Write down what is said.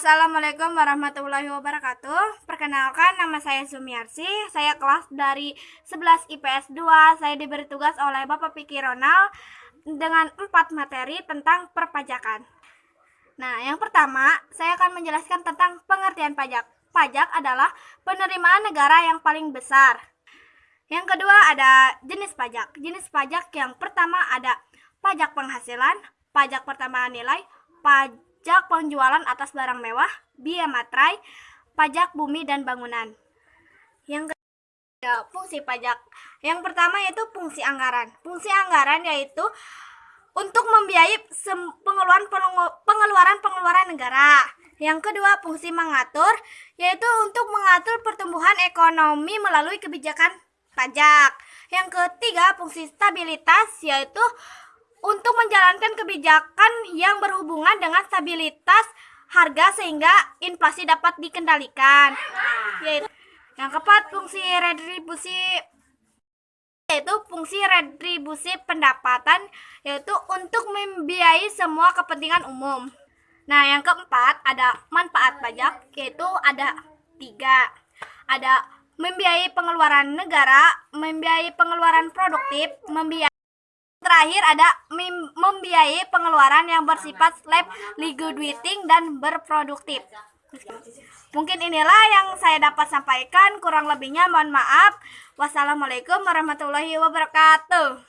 Assalamualaikum warahmatullahi wabarakatuh. Perkenalkan nama saya Sumiarsi. Saya kelas dari 11 IPS 2. Saya diberi tugas oleh Bapak Piki Ronald dengan empat materi tentang perpajakan. Nah, yang pertama, saya akan menjelaskan tentang pengertian pajak. Pajak adalah penerimaan negara yang paling besar. Yang kedua ada jenis pajak. Jenis pajak yang pertama ada pajak penghasilan, pajak pertambahan nilai, pajak pajak penjualan atas barang mewah, biaya materai, pajak bumi dan bangunan. Yang ketiga, fungsi pajak. Yang pertama yaitu fungsi anggaran. Fungsi anggaran yaitu untuk membiayai pengeluaran pengeluaran pengeluaran negara. Yang kedua, fungsi mengatur yaitu untuk mengatur pertumbuhan ekonomi melalui kebijakan pajak. Yang ketiga, fungsi stabilitas yaitu menjalankan kebijakan yang berhubungan dengan stabilitas harga sehingga inflasi dapat dikendalikan. Yaitu yang keempat fungsi retribusi yaitu fungsi retribusi pendapatan yaitu untuk membiayai semua kepentingan umum. Nah, yang keempat ada manfaat pajak yaitu ada tiga. Ada membiayai pengeluaran negara, membiayai pengeluaran produktif, membiayai terakhir ada membiayai pengeluaran yang bersifat slab liquidating dan berproduktif. Mungkin inilah yang saya dapat sampaikan, kurang lebihnya mohon maaf. Wassalamualaikum warahmatullahi wabarakatuh.